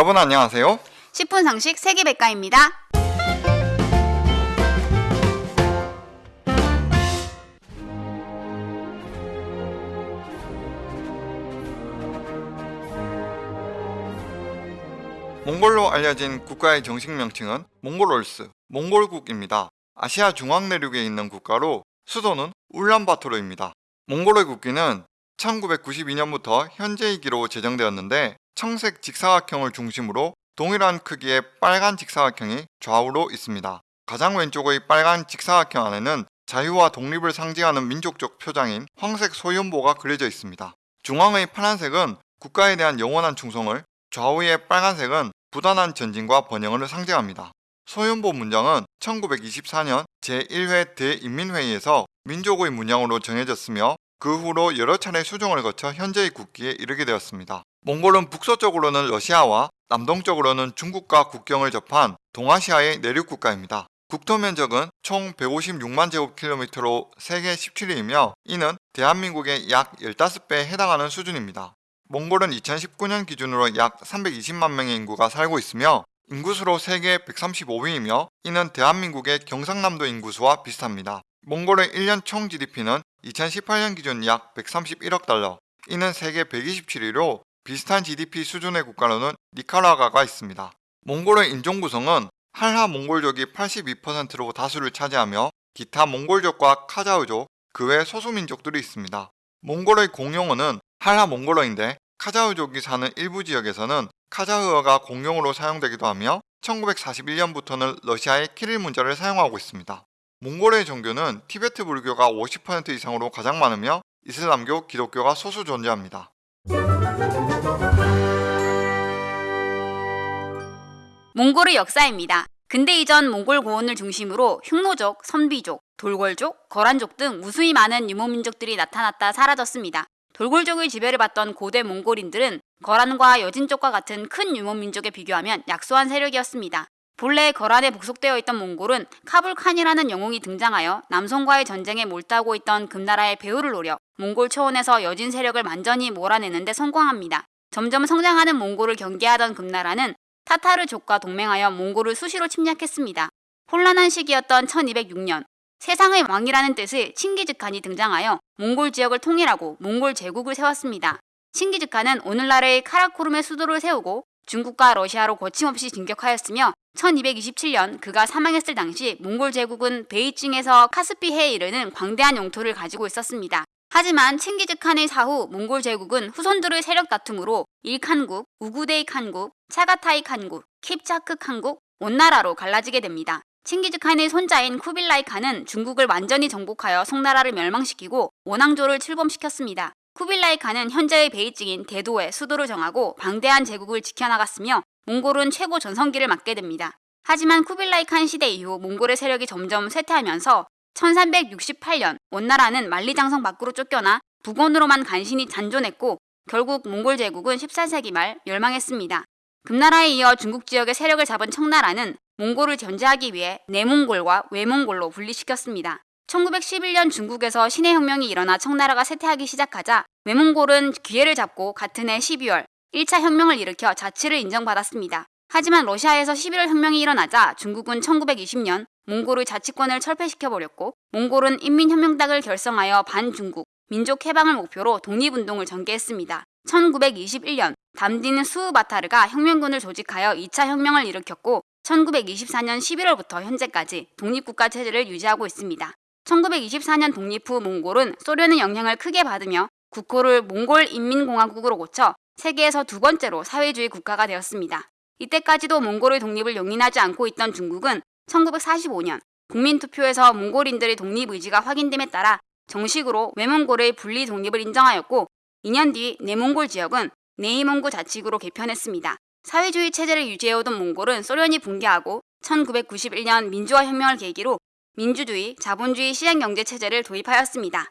여러분 안녕하세요. 10분 상식 세계백과입니다. 몽골로 알려진 국가의 정식 명칭은 몽골올스, 몽골국입니다. 아시아 중앙 내륙에 있는 국가로 수도는 울란바토르입니다. 몽골의 국기는 1992년부터 현재이기로 제정되었는데 청색 직사각형을 중심으로 동일한 크기의 빨간 직사각형이 좌우로 있습니다. 가장 왼쪽의 빨간 직사각형 안에는 자유와 독립을 상징하는 민족적 표장인 황색 소연보가 그려져 있습니다. 중앙의 파란색은 국가에 대한 영원한 충성을, 좌우의 빨간색은 부단한 전진과 번영을 상징합니다. 소연보 문장은 1924년 제1회 대인민회의에서 민족의 문양으로 정해졌으며 그 후로 여러 차례 수정을 거쳐 현재의 국기에 이르게 되었습니다. 몽골은 북서쪽으로는 러시아와 남동쪽으로는 중국과 국경을 접한 동아시아의 내륙 국가입니다. 국토 면적은 총 156만 제곱킬로미터로 세계 17위이며 이는 대한민국의 약 15배에 해당하는 수준입니다. 몽골은 2019년 기준으로 약 320만 명의 인구가 살고 있으며 인구수로 세계 135위이며 이는 대한민국의 경상남도 인구수와 비슷합니다. 몽골의 1년 총 GDP는 2018년 기준 약 131억 달러, 이는 세계 127위로 비슷한 GDP 수준의 국가로는 니카라과가 있습니다. 몽골의 인종 구성은 한라 몽골족이 82%로 다수를 차지하며 기타 몽골족과 카자흐족, 그 외 소수민족들이 있습니다. 몽골의 공용어는 한라 몽골어인데 카자흐족이 사는 일부 지역에서는 카자흐어가 공용어로 사용되기도 하며 1941년부터는 러시아의 키릴 문자를 사용하고 있습니다. 몽골의 종교는 티베트 불교가 50% 이상으로 가장 많으며 이슬람교, 기독교가 소수 존재합니다. 몽골의 역사입니다. 근대 이전 몽골 고원을 중심으로 흉노족, 선비족, 돌궐족, 거란족 등 무수히 많은 유목민족들이 나타났다 사라졌습니다. 돌궐족의 지배를 받던 고대 몽골인들은 거란과 여진족과 같은 큰 유목민족에 비교하면 약소한 세력이었습니다. 본래 거란에 복속되어 있던 몽골은 카불 칸이라는 영웅이 등장하여 남성과의 전쟁에 몰두하고 있던 금나라의 배후를 노려 몽골 초원에서 여진 세력을 완전히 몰아내는데 성공합니다. 점점 성장하는 몽골을 경계하던 금나라는 타타르족과 동맹하여 몽골을 수시로 침략했습니다. 혼란한 시기였던 1206년 세상의 왕이라는 뜻의 칭기즈칸이 등장하여 몽골 지역을 통일하고 몽골 제국을 세웠습니다. 칭기즈칸은 오늘날의 카라코름의 수도를 세우고 중국과 러시아로 거침없이 진격하였으며 1227년 그가 사망했을 당시 몽골 제국은 베이징에서 카스피해에 이르는 광대한 영토를 가지고 있었습니다. 하지만 칭기즈 칸의 사후 몽골 제국은 후손들의 세력 다툼으로 일칸국, 우구데이 칸국, 차가타이 칸국, 킵차크 칸국, 온나라로 갈라지게 됩니다. 칭기즈 칸의 손자인 쿠빌라이 칸은 중국을 완전히 정복하여 송나라를 멸망시키고 원 왕조를 출범시켰습니다. 쿠빌라이 칸은 현재의 베이징인 대도에 수도를 정하고 방대한 제국을 지켜나갔으며 몽골은 최고 전성기를 맞게 됩니다. 하지만 쿠빌라이 칸 시대 이후 몽골의 세력이 점점 쇠퇴하면서 1368년 원나라는 만리장성 밖으로 쫓겨나 북원으로만 간신히 잔존했고 결국 몽골 제국은 14세기 말 멸망했습니다. 금나라에 이어 중국 지역의 세력을 잡은 청나라는 몽골을 견제하기 위해 내몽골과 외몽골로 분리시켰습니다. 1911년 중국에서 신해 혁명이 일어나 청나라가 쇠퇴하기 시작하자 외몽골은 기회를 잡고 같은 해 12월 1차 혁명을 일으켜 자치를 인정받았습니다. 하지만 러시아에서 11월 혁명이 일어나자 중국은 1920년 몽골의 자치권을 철폐시켜버렸고 몽골은 인민혁명당을 결성하여 반중국, 민족 해방을 목표로 독립운동을 전개했습니다. 1921년 담디는 수우바타르가 혁명군을 조직하여 2차 혁명을 일으켰고 1924년 11월부터 현재까지 독립국가 체제를 유지하고 있습니다. 1924년 독립 후 몽골은 소련의 영향을 크게 받으며 국호를 몽골 인민공화국으로 고쳐 세계에서 두 번째로 사회주의 국가가 되었습니다. 이때까지도 몽골의 독립을 용인하지 않고 있던 중국은 1945년 국민투표에서 몽골인들의 독립 의지가 확인됨에 따라 정식으로 외몽골의 분리 독립을 인정하였고 2년 뒤 내몽골 지역은 네이몽구 자치구로 개편했습니다. 사회주의 체제를 유지해오던 몽골은 소련이 붕괴하고 1991년 민주화 혁명을 계기로 민주주의, 자본주의 시장경제 체제를 도입하였습니다.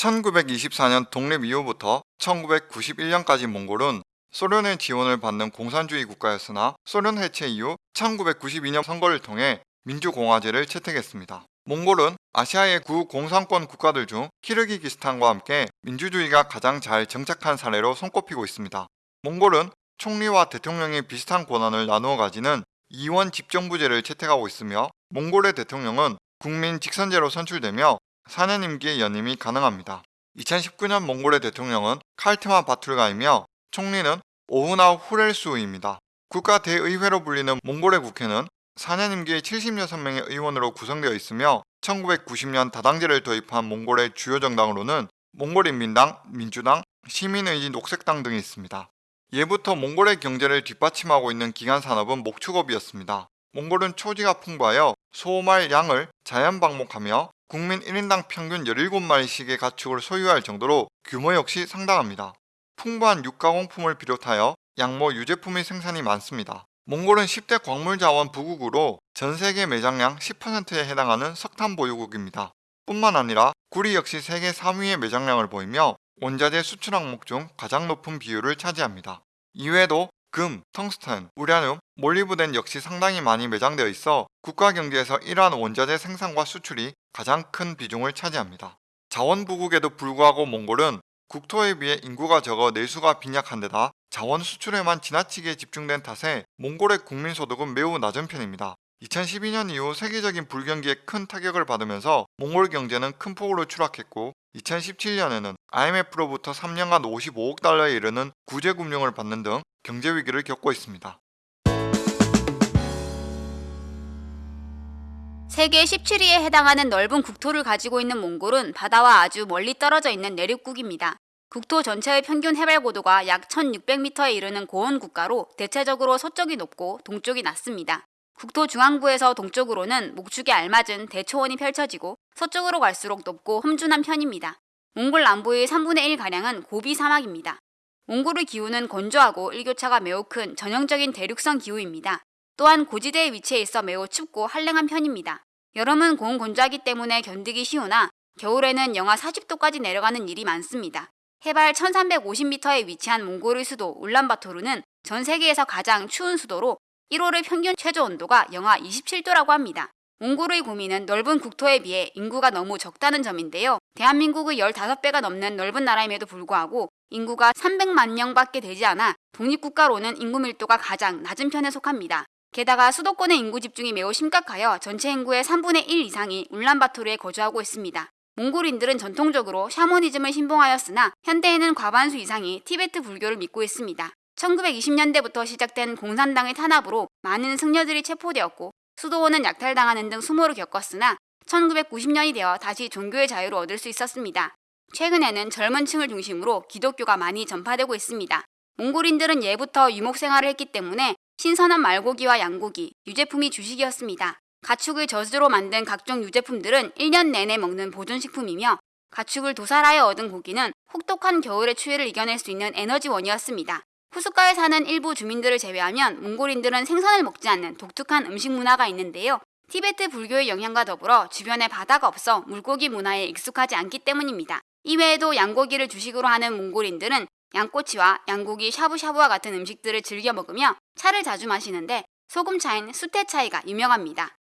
1924년 독립 이후부터 1991년까지 몽골은 소련의 지원을 받는 공산주의 국가였으나 소련 해체 이후 1992년 선거를 통해 민주공화제를 채택했습니다. 몽골은 아시아의 구공산권 국가들 중 키르기기스탄과 함께 민주주의가 가장 잘 정착한 사례로 손꼽히고 있습니다. 몽골은 총리와 대통령이 비슷한 권한을 나누어 가지는 이원 집정부제를 채택하고 있으며 몽골의 대통령은 국민 직선제로 선출되며 4년 임기의 연임이 가능합니다. 2019년 몽골의 대통령은 칼트만 바툴가이며 총리는 오후나 후렐수입니다. 국가 대의회로 불리는 몽골의 국회는 4년 임기의 76명의 의원으로 구성되어 있으며 1990년 다당제를 도입한 몽골의 주요 정당으로는 몽골인민당, 민주당, 시민의지 녹색당 등이 있습니다. 예부터 몽골의 경제를 뒷받침하고 있는 기간 산업은 목축업이었습니다. 몽골은 초지가 풍부하여 소 말 양을 자연 방목하며 국민 1인당 평균 17마리씩의 가축을 소유할 정도로 규모 역시 상당합니다. 풍부한 육가공품을 비롯하여 양모 유제품의 생산이 많습니다. 몽골은 10대 광물자원 부국으로 전 세계 매장량 10%에 해당하는 석탄 보유국입니다. 뿐만 아니라 구리 역시 세계 3위의 매장량을 보이며 원자재 수출 항목 중 가장 높은 비율을 차지합니다. 이외에도 금, 텅스텐, 우라늄, 몰리브덴 역시 상당히 많이 매장되어 있어 국가 경제에서 이러한 원자재 생산과 수출이 가장 큰 비중을 차지합니다. 자원 부국에도 불구하고 몽골은 국토에 비해 인구가 적어 내수가 빈약한 데다 자원 수출에만 지나치게 집중된 탓에 몽골의 국민 소득은 매우 낮은 편입니다. 2012년 이후 세계적인 불경기에 큰 타격을 받으면서 몽골 경제는 큰 폭으로 추락했고 2017년에는 IMF로부터 3년간 55억 달러에 이르는 구제 금융을 받는 등 경제 위기를 겪고 있습니다. 세계 17위에 해당하는 넓은 국토를 가지고 있는 몽골은 바다와 아주 멀리 떨어져 있는 내륙국입니다. 국토 전체의 평균 해발 고도가 약 1600m에 이르는 고원 국가로 대체적으로 서쪽이 높고 동쪽이 낮습니다. 국토 중앙부에서 동쪽으로는 목축에 알맞은 대초원이 펼쳐지고 서쪽으로 갈수록 높고 험준한 편입니다. 몽골 남부의 3분의 1가량은 고비 사막입니다. 몽골의 기후는 건조하고 일교차가 매우 큰 전형적인 대륙성 기후입니다. 또한 고지대에 위치해 있어 매우 춥고 한랭한 편입니다. 여름은 공건조하기 때문에 견디기 쉬우나 겨울에는 영하 40도까지 내려가는 일이 많습니다. 해발 1350m에 위치한 몽골의 수도 울란바토르는 전 세계에서 가장 추운 수도로 1월의 평균 최저 온도가 영하 27도라고 합니다. 몽골의 고민은 넓은 국토에 비해 인구가 너무 적다는 점인데요. 대한민국의 15배가 넘는 넓은 나라임에도 불구하고 인구가 300만 명밖에 되지 않아 독립국가로는 인구 밀도가 가장 낮은 편에 속합니다. 게다가 수도권의 인구 집중이 매우 심각하여 전체 인구의 3분의 1 이상이 울란바토르에 거주하고 있습니다. 몽골인들은 전통적으로 샤머니즘을 신봉하였으나 현대에는 과반수 이상이 티베트 불교를 믿고 있습니다. 1920년대부터 시작된 공산당의 탄압으로 많은 승려들이 체포되었고 수도원은 약탈당하는 등 수모를 겪었으나 1990년이 되어 다시 종교의 자유를 얻을 수 있었습니다. 최근에는 젊은 층을 중심으로 기독교가 많이 전파되고 있습니다. 몽골인들은 예부터 유목 생활을 했기 때문에 신선한 말고기와 양고기, 유제품이 주식이었습니다. 가축을 젖으로 만든 각종 유제품들은 1년 내내 먹는 보존식품이며 가축을 도살하여 얻은 고기는 혹독한 겨울의 추위를 이겨낼 수 있는 에너지원이었습니다. 후스가에 사는 일부 주민들을 제외하면 몽골인들은 생선을 먹지 않는 독특한 음식 문화가 있는데요. 티베트 불교의 영향과 더불어 주변에 바다가 없어 물고기 문화에 익숙하지 않기 때문입니다. 이외에도 양고기를 주식으로 하는 몽골인들은 양꼬치와 양고기 샤브샤브와 같은 음식들을 즐겨 먹으며 차를 자주 마시는데 소금차인 수테차이가 유명합니다.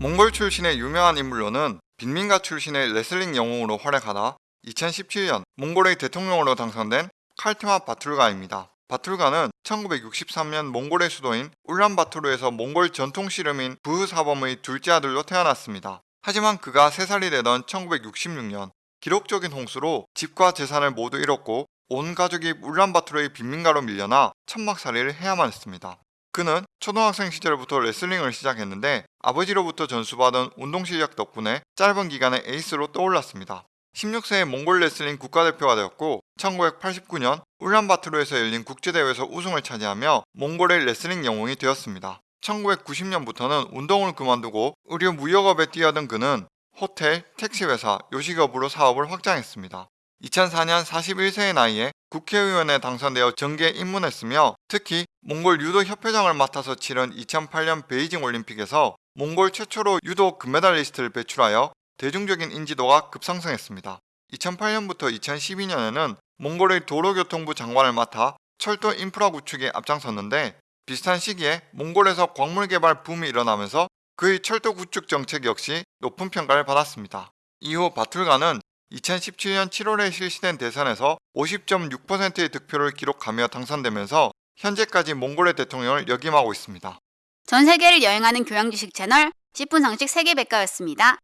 몽골 출신의 유명한 인물로는 빈민가 출신의 레슬링 영웅으로 활약하다 2017년 몽골의 대통령으로 당선된 칼트마 바툴가입니다. 바툴가는 1963년 몽골의 수도인 울란바토르에서 몽골 전통 씨름인 부흐사범의 둘째 아들로 태어났습니다. 하지만 그가 3살이 되던 1966년 기록적인 홍수로 집과 재산을 모두 잃었고 온 가족이 울란바토르의 빈민가로 밀려나 천막살이를 해야만 했습니다. 그는 초등학생 시절부터 레슬링을 시작했는데 아버지로부터 전수받은 운동 실력 덕분에 짧은 기간에 에이스로 떠올랐습니다. 16세에 몽골 레슬링 국가대표가 되었고 1989년 울란바토르에서 열린 국제대회에서 우승을 차지하며 몽골의 레슬링 영웅이 되었습니다. 1990년부터는 운동을 그만두고 의료 무역업에 뛰어든 그는 호텔, 택시회사, 요식업으로 사업을 확장했습니다. 2004년 41세의 나이에 국회의원에 당선되어 정계에 입문했으며 특히 몽골 유도 협회장을 맡아서 치른 2008년 베이징 올림픽에서 몽골 최초로 유도 금메달리스트를 배출하여 대중적인 인지도가 급상승했습니다. 2008년부터 2012년에는 몽골의 도로교통부 장관을 맡아 철도 인프라 구축에 앞장섰는데 비슷한 시기에 몽골에서 광물 개발 붐이 일어나면서 그의 철도 구축 정책 역시 높은 평가를 받았습니다. 이후 바툴가는 2017년 7월에 실시된 대선에서 50.6%의 득표를 기록하며 당선되면서 현재까지 몽골의 대통령을 역임하고 있습니다. 전 세계를 여행하는 교양 지식 채널 10분 상식 세계백과였습니다.